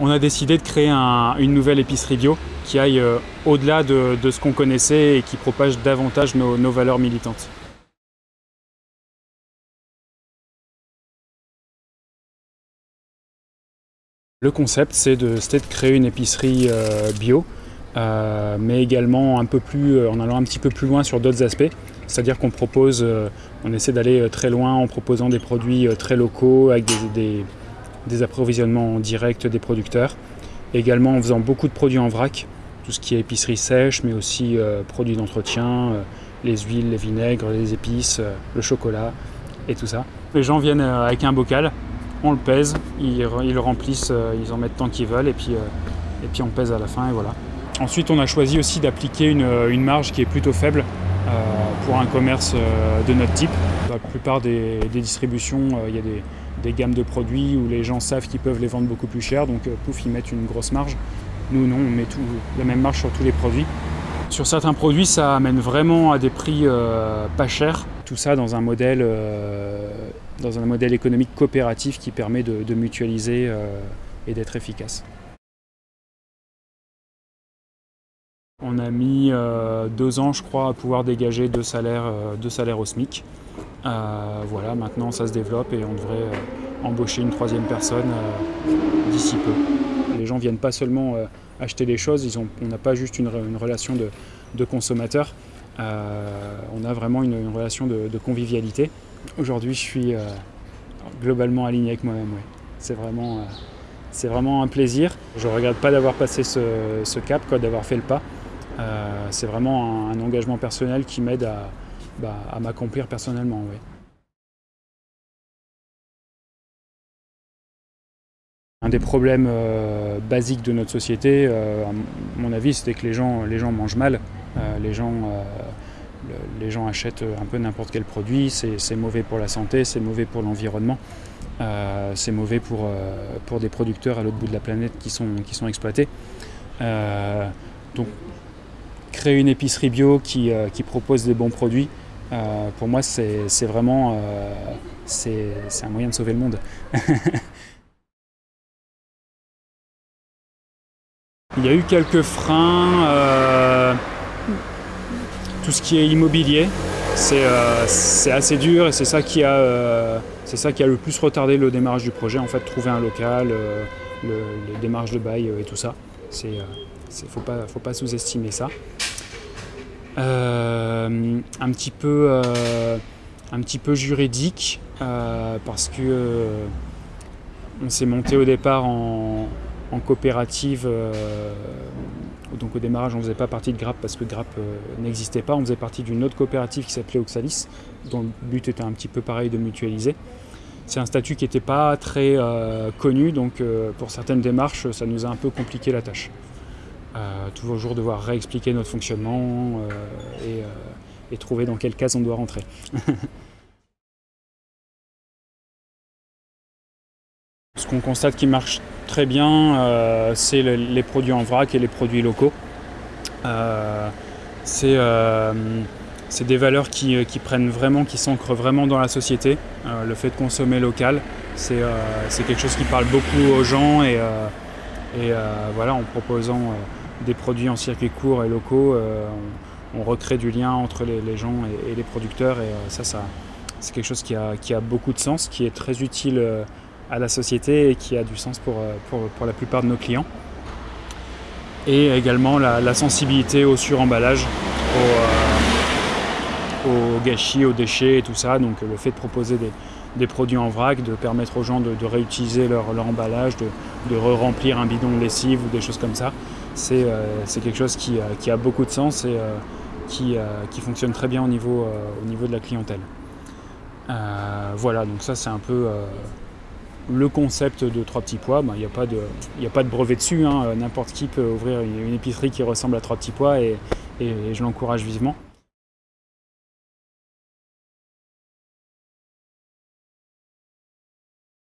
on a décidé de créer une nouvelle épicerie bio qui aille euh, au-delà de, ce qu'on connaissait et qui propage davantage nos, valeurs militantes. Le concept, c'est de, créer une épicerie euh, bio, euh, mais également un peu plus, en allant un petit peu plus loin sur d'autres aspects. C'est-à-dire qu'on propose, on essaie d'aller très loin en proposant des produits très locaux avec des des approvisionnements directs des producteurs. Également en faisant beaucoup de produits en vrac, tout ce qui est épicerie sèche, mais aussi euh, produits d'entretien, euh, les huiles, les vinaigres, les épices, euh, le chocolat et tout ça. Les gens viennent avec un bocal, on le pèse, ils, le remplissent, ils en mettent tant qu'ils veulent et puis, et puis on pèse à la fin et voilà. Ensuite on a choisi aussi d'appliquer une, marge qui est plutôt faible pour un commerce de notre type. La plupart des, des distributions, il y a des, des gammes de produits où les gens savent qu'ils peuvent les vendre beaucoup plus cher, donc euh, pouf, ils mettent une grosse marge. Nous, non, on met tout, la même marge sur tous les produits. Sur certains produits, ça amène vraiment à des prix euh, pas chers. Tout ça dans un modèle, euh, dans un modèle économique coopératif qui permet de, mutualiser et d'être efficace. On a mis deux ans, je crois, à pouvoir dégager deux salaires, deux salaires au SMIC. Euh, voilà, maintenant ça se développe et on devrait euh, embaucher une troisième personne euh, d'ici peu. Les gens viennent pas seulement acheter des choses, on n'a pas juste une, relation de, consommateur, on a vraiment une, relation de, convivialité. Aujourd'hui, je suis globalement aligné avec moi-même. C'est vraiment, vraiment un plaisir. Je ne regrette pas d'avoir passé ce, cap, d'avoir fait le pas. c'est vraiment un engagement personnel qui m'aide à, bah, à m'accomplir personnellement. Un des problèmes euh, basiques de notre société, euh, à mon avis, c'était que les gens, les gens mangent mal. Euh, les, gens, les gens achètent un peu n'importe quel produit. C'est mauvais pour la santé, c'est mauvais pour l'environnement. c'est mauvais pour, pour des producteurs à l'autre bout de la planète qui sont, qui sont exploités. donc, créer une épicerie bio qui, qui propose des bons produits, euh, pour moi, c'est vraiment euh, c'est un moyen de sauver le monde. Il y a eu quelques freins, euh, tout ce qui est immobilier, c'est assez dur et c'est ça, qui a, le plus retardé le démarrage du projet, en fait, trouver un local, les démarches de bail et tout ça. Il ne faut faut pas sous-estimer ça. Euh, un, petit peu, euh, un petit peu juridique euh, parce que on s'est monté au départ en, coopérative. donc au démarrage, on ne faisait pas partie de GRAP parce que GRAP n'existait pas. On faisait partie d'une autre coopérative qui s'appelait Oxalis, dont le but était un petit peu pareil de mutualiser. C'est un statut qui n'était pas très connu, donc pour certaines démarches, ça nous a un peu compliqué la tâche. Euh, toujours devoir réexpliquer notre fonctionnement euh, euh, et, trouver dans quelle case on doit rentrer. Ce qu'on constate qui marche très bien, c'est les produits en vrac et les produits locaux. c'est des valeurs qui, prennent vraiment, qui s'ancrent vraiment dans la société. le fait de consommer local, c'est quelque chose qui parle beaucoup aux gens et, et voilà, en proposant des produits en circuit court et locaux, euh, on, recrée du lien entre les, gens et, les producteurs et euh, ça, ça c'est quelque chose qui a, qui a, beaucoup de sens, qui est très utile euh, à la société et qui a du sens pour, pour, la plupart de nos clients. Et également la, sensibilité au suremballage, au, au, gâchis, aux déchets et tout ça. Donc le fait de proposer des, des produits en vrac, de permettre aux gens de, réutiliser leur, emballage, de, de re-remplir un bidon de lessive ou des choses comme ça c'est euh, quelque chose qui, euh, a beaucoup de sens et euh, qui, fonctionne très bien au niveau, au niveau de la clientèle. voilà, donc ça c'est un peu le concept de Trois Petits Pois. Il n'y a, pas de, a pas de brevet dessus, hein. n'importe qui peut ouvrir une, épicerie qui ressemble à Trois Petits Pois et, et je l'encourage vivement.